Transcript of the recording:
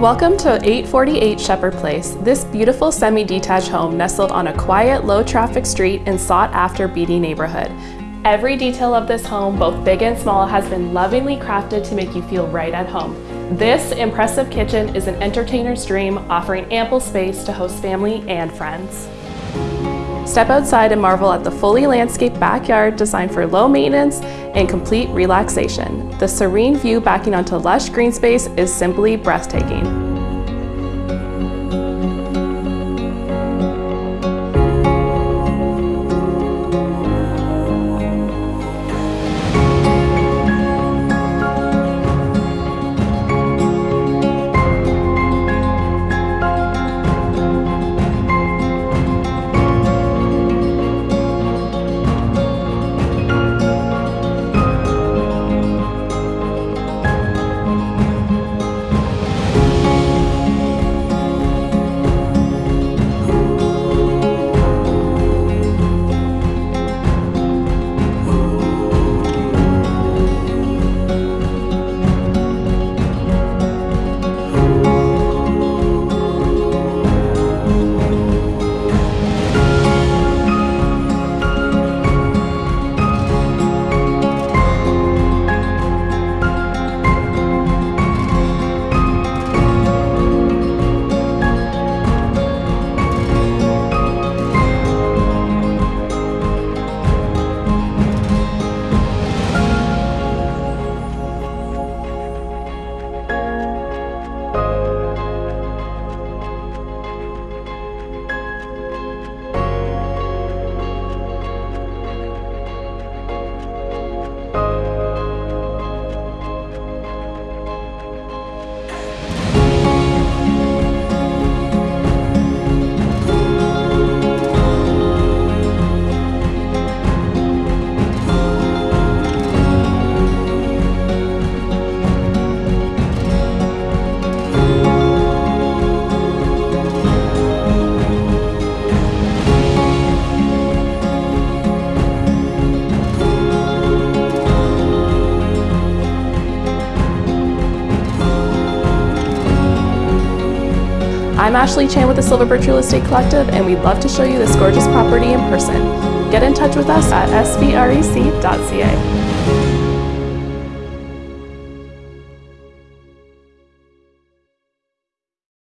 Welcome to 848 Shepherd Place. This beautiful semi-detached home nestled on a quiet, low-traffic street in sought-after Beatty neighborhood. Every detail of this home, both big and small, has been lovingly crafted to make you feel right at home. This impressive kitchen is an entertainer's dream, offering ample space to host family and friends. Step outside and marvel at the fully landscaped backyard designed for low maintenance and complete relaxation. The serene view backing onto lush green space is simply breathtaking. I'm Ashley Chan with the Silver Birch Real Estate Collective and we'd love to show you this gorgeous property in person. Get in touch with us at svrec.ca.